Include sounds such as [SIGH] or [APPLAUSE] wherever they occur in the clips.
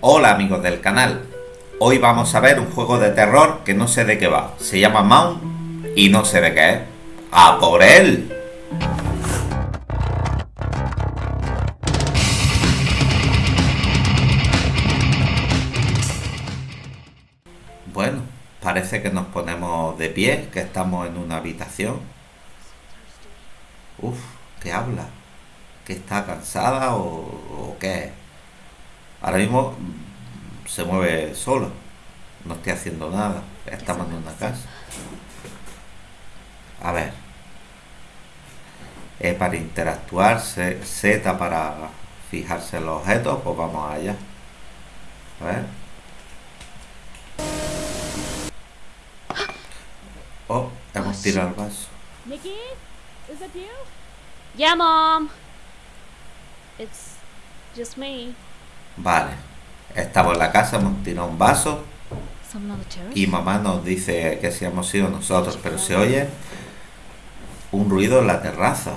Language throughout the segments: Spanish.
Hola amigos del canal, hoy vamos a ver un juego de terror que no sé de qué va, se llama Mount y no sé de qué es. ¡A por él! Bueno, parece que nos ponemos de pie, que estamos en una habitación. Uf, ¿qué habla? ¿Que está cansada o, o qué? Ahora mismo se mueve solo. No estoy haciendo nada. Estamos en una casa. A ver. E para interactuar, Z para fijarse en los objetos, pues vamos allá. A ver. Oh, hemos tirado el vaso. Nikki, is that you? Yeah, mom. It's just me. Vale. Estamos en la casa, hemos tirado un vaso y mamá nos dice que si hemos sido nosotros, pero se oye un ruido en la terraza.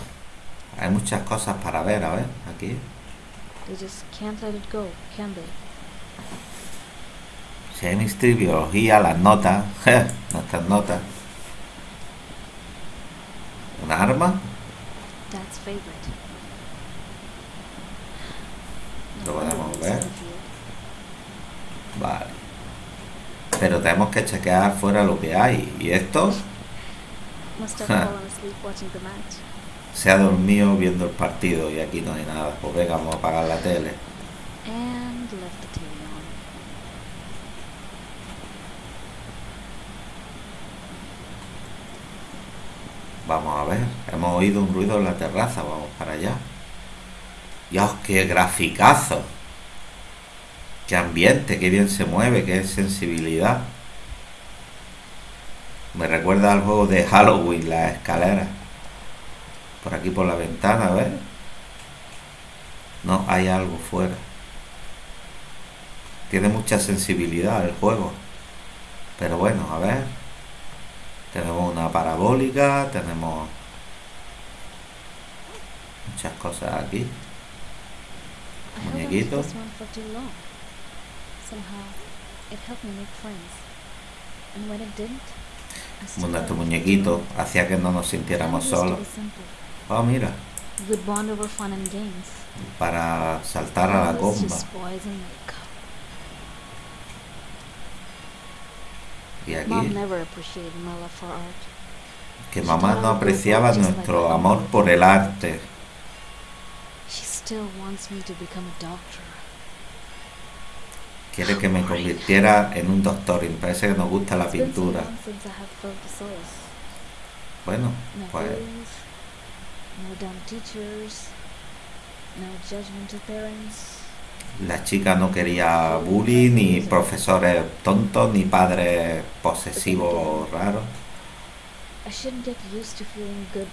Hay muchas cosas para ver, a ver, aquí. Can they? Chemistry, biología, las notas, [LAUGHS] nuestras notas. ¿Un arma? Dad's favorite. Lo podemos ver. Vale. Pero tenemos que chequear fuera lo que hay. Y esto Must have Huh. fallen asleep watching the match. se ha dormido viendo el partido y aquí no hay nada. Pues venga, vamos a apagar la tele. And left the TV on. Vamos a ver. Hemos oído un ruido en la terraza. Vamos para allá. Dios, qué graficazo. Qué ambiente, qué bien se mueve, qué sensibilidad. Me recuerda al juego de Halloween, las escaleras. Por aquí por la ventana, a ver. No, hay algo fuera. Tiene mucha sensibilidad el juego. Pero bueno, a ver. Tenemos una parabólica, tenemos muchas cosas aquí. I held on to Muñequito. this one for too long. Somehow, it helped me make friends. And when it didn't, I still Nuestro muñequito hacía que no nos sintiéramos solos. Oh, mira, para saltar a la comba. Y Mom aquí, never appreciated my love for art. que mamá no apreciaba nuestro amor por el arte. Still wants me to become a doctor. Quiere que me convirtiera en un doctor y me parece que nos gusta la pintura. Bueno, No pues bullies, no dumb teachers, no judgmental parents. la chica no quería bullying, ni profesores tontos, ni padres posesivos raros. I shouldn't get used to feeling good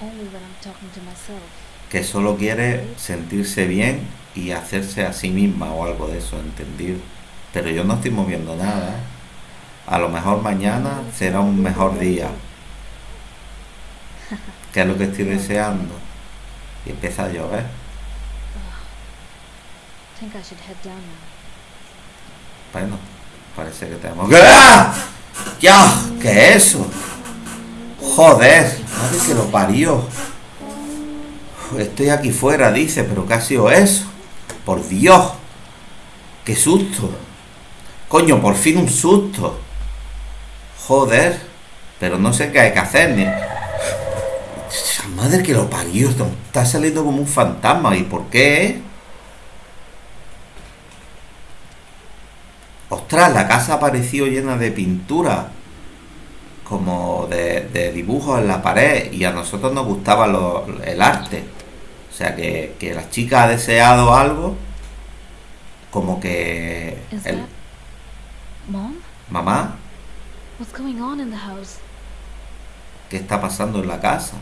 only when I'm talking to myself. Que solo quiere sentirse bien y hacerse a sí misma o algo de eso, entendido. Pero yo no estoy moviendo nada. ¿eh? A lo mejor mañana será un mejor día, que es lo que estoy [LAUGHS] deseando. Y empieza a llover. now. Bueno, parece que tenemos que... ¡Ah! ¡Ya! ¿Qué es eso? Joder, madre que lo parió. Estoy aquí fuera, dice, pero ¿qué ha sido eso? Por Dios. ¡Qué susto! Coño, por fin un susto. Joder. Pero no sé qué hay que hacer. Ni... Madre que lo parió. Está saliendo como un fantasma. ¿Y por qué? Ostras, la casa ha aparecido llena de pintura. Como de, de dibujos en la pared. Y a nosotros nos gustaba lo- el arte. O sea que, que la chica ha deseado algo. Como que... El- mom? Mamá, What's going on in the house? ¿qué está pasando en la casa?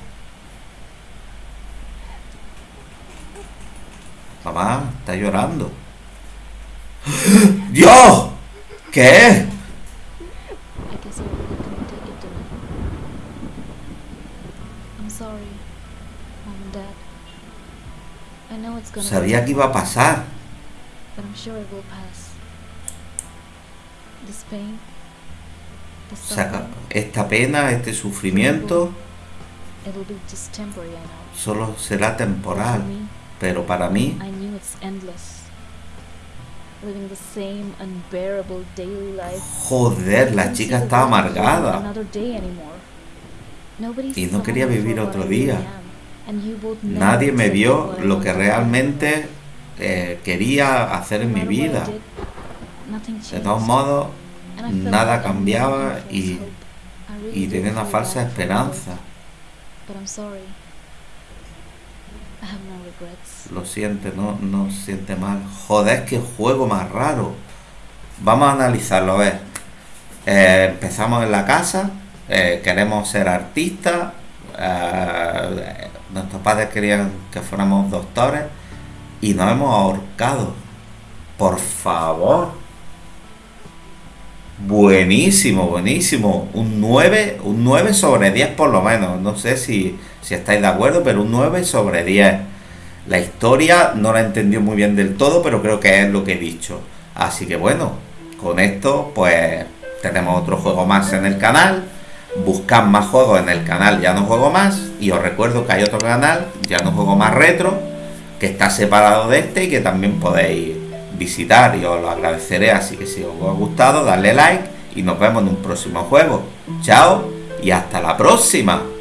Mamá, está llorando. [GASPS] ¡Dios! ¿Qué. I'm sorry, mom and dad. Sabía que iba a pasar. but I'm I'm sure it will pass. This pain, the Saca suffering, esta pena, este sufrimiento, solo será temporal. Pero para mí, I knew it's endless. Living the same unbearable daily life. joder, la chica está amargada. Y no quería vivir otro día. Nadie me vio lo que realmente eh, quería hacer en mi vida. De todos modos, nada cambiaba y- y tenía una falsa esperanza. Lo siente, no, no siente mal. Joder, qué juego más raro. Vamos a analizarlo, a ver. Eh, empezamos en la casa, eh, queremos ser artistas, eh, nuestros padres querían que fuéramos doctores y nos hemos ahorcado. Por favor. Buenísimo, buenísimo. Un 9, un 9 sobre 10 por lo menos. No sé si, si estáis de acuerdo, pero un 9 sobre 10. La historia no la entendió muy bien del todo, pero creo que es lo que he dicho. Así que bueno, con esto pues tenemos otro juego más en el canal. Buscad más juegos en el canal Ya no juego más. Y os recuerdo que hay otro canal, Ya no juego más retro, que está separado de este y que también podéis visitar y os lo agradeceré. Así que si os ha gustado, darle like y nos vemos en un próximo juego. Chao y hasta la próxima.